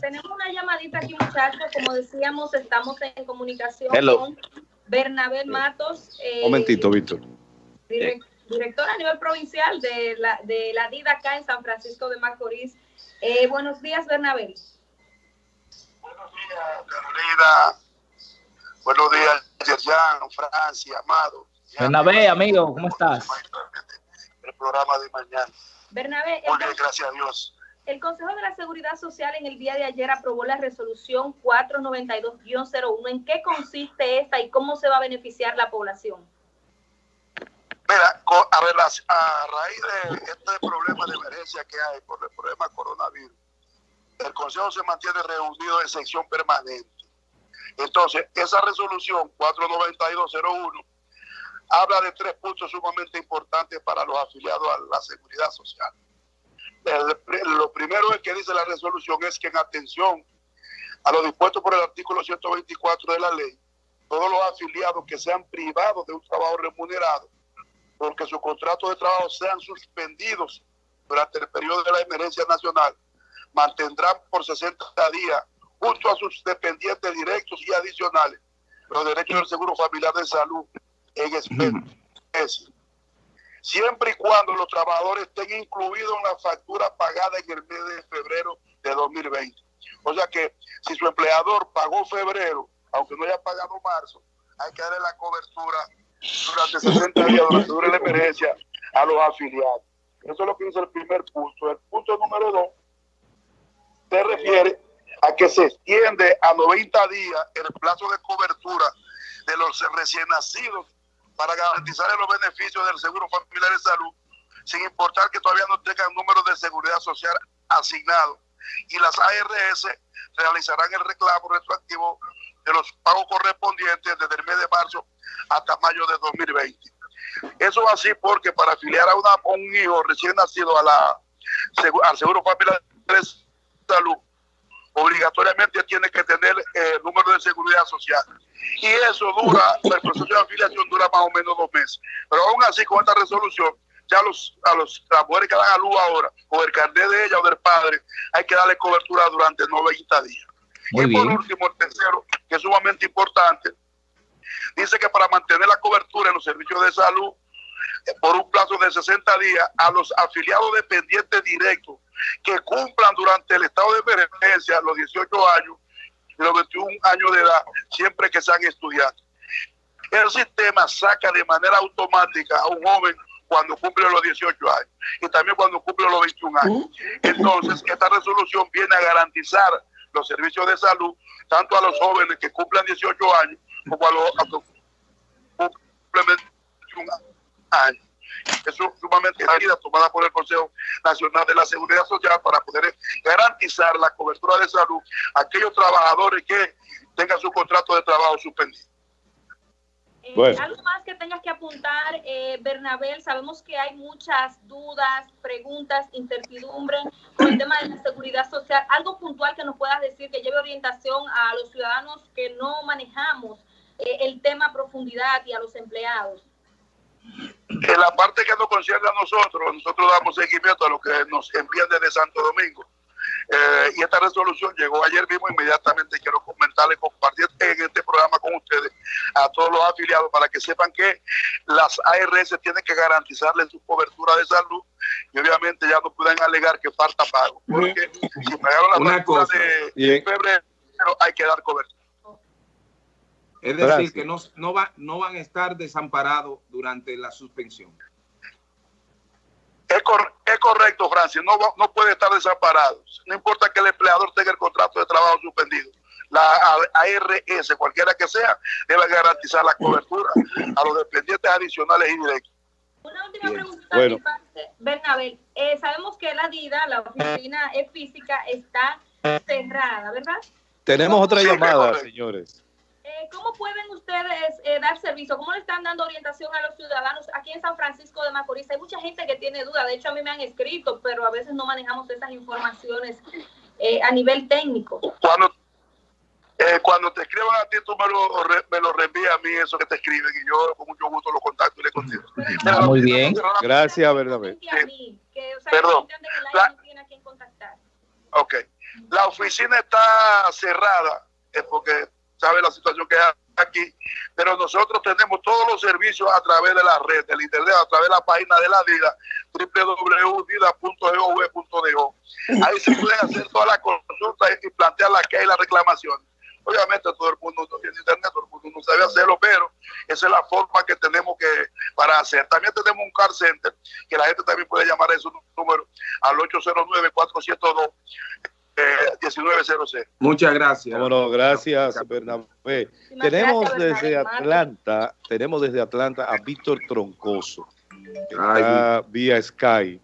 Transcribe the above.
Tenemos una llamadita aquí, muchachos. Como decíamos, estamos en comunicación con Bernabé Matos. Eh, Momentito, Víctor. director a nivel provincial de la, de la DIDA acá en San Francisco de Macorís. Eh, buenos días, Bernabé. Buenos días, Carolina. Buenos días, Yerjan, Francia, Amado. Bernabé, amigo, ¿cómo estás? El programa de mañana. Bernabé. Muy bien, gracias a Dios. El Consejo de la Seguridad Social en el día de ayer aprobó la resolución 492-01. ¿En qué consiste esta y cómo se va a beneficiar la población? Mira, a, raíz de este problema de emergencia que hay por el problema coronavirus, el Consejo se mantiene reunido en sección permanente. Entonces, esa resolución 492-01 habla de tres puntos sumamente importantes para los afiliados a la seguridad social lo primero que dice la resolución es que en atención a lo dispuesto por el artículo 124 de la ley, todos los afiliados que sean privados de un trabajo remunerado, porque sus contratos de trabajo sean suspendidos durante el periodo de la emergencia nacional, mantendrán por 60 días, junto a sus dependientes directos y adicionales, los derechos del seguro familiar de salud en especie siempre y cuando los trabajadores estén incluidos en la factura pagada en el mes de febrero de 2020. O sea que si su empleador pagó febrero, aunque no haya pagado marzo, hay que darle la cobertura durante 60 días durante la emergencia a los afiliados. Eso es lo que dice el primer punto. El punto número dos se refiere a que se extiende a 90 días el plazo de cobertura de los recién nacidos para garantizar los beneficios del Seguro Familiar de Salud, sin importar que todavía no tengan número de seguridad social asignado. Y las ARS realizarán el reclamo retroactivo de los pagos correspondientes desde el mes de marzo hasta mayo de 2020. Eso así porque para afiliar a, una, un hijo recién nacido a al Seguro Familiar de Salud, obligatoriamente tiene que tener el eh, número de seguridad social y eso dura, el proceso de afiliación dura más o menos dos meses. Pero aún así, con esta resolución, ya los, a los, las mujeres que dan a luz ahora, o el carnet de ella o del padre, hay que darle cobertura durante 90 días. y por último, el tercero, que es sumamente importante, dice que para mantener la cobertura en los servicios de salud por un plazo de 60 días a los afiliados dependientes directos que cumplan durante el estado de emergencia los 18 años de los 21 años de edad, siempre que sean estudiantes. El sistema saca de manera automática a un joven cuando cumple los 18 años y también cuando cumple los 21 años. Entonces, esta resolución viene a garantizar los servicios de salud tanto a los jóvenes que cumplan 18 años como a los, que cumplen 21 años es sumamente válida tomada por el Consejo Nacional de la Seguridad Social para poder garantizar la cobertura de salud a aquellos trabajadores que tengan su contrato de trabajo suspendido. Eh, algo más que tengas que apuntar, eh, Bernabel, sabemos que hay muchas dudas, preguntas, incertidumbre con el tema de la seguridad social. Algo puntual que nos puedas decir que lleve orientación a los ciudadanos que no manejamos eh, el tema a profundidad y a los empleados. En la parte que nos concierne a nosotros, nosotros damos seguimiento a lo que nos envían desde Santo Domingo. Eh, y esta resolución llegó ayer mismo, inmediatamente quiero comentarle, compartir en este programa con ustedes a todos los afiliados para que sepan que las ARS tienen que garantizarle su cobertura de salud y obviamente ya no pueden alegar que falta pago, porque si pagaron la factura de febrero hay que dar cobertura. Es decir, que no, no, va, no van a estar desamparados durante la suspensión. Es, es correcto, Francia, no, no puede estar desamparado. No importa que el empleador tenga el contrato de trabajo suspendido. La ARS, cualquiera que sea, debe garantizar la cobertura a los dependientes adicionales y directos. Una última pregunta bueno. Bernabel. Eh, sabemos que la DIDA, la oficina física, está cerrada, ¿verdad? Tenemos otra llamada, señores. Eh, ¿Cómo pueden ustedes eh, dar servicio? ¿Cómo le están dando orientación a los ciudadanos aquí en San Francisco de Macorís? Hay mucha gente que tiene duda, de hecho a mí me han escrito, pero a veces no manejamos esas informaciones eh, a nivel técnico. Cuando, cuando te escriban a ti, tú me lo, me lo reenvías a mí eso que te escriben y yo con mucho gusto lo contacto y le contesto. Ah, muy bien. Gracias, verdad. Perdón. Que, o sea, que no tiene a quién contactar. Ok. La oficina está cerrada, es porque sabe la situación que hay aquí, pero nosotros tenemos todos los servicios a través de la red, del internet, a través de la página de la DIDA, www.dida.gov.do. Ahí se pueden hacer todas las consultas y plantear la que hay la reclamación. Obviamente todo el mundo no tiene internet, todo el mundo no sabe hacerlo, pero esa es la forma que tenemos que para hacer. También tenemos un car center, que la gente también puede llamar a ese número al 809-402. 1900. Muchas gracias. Bueno, gracias, Bernabé. Tenemos desde Atlanta, tenemos desde Atlanta a Víctor Troncoso, que está vía Sky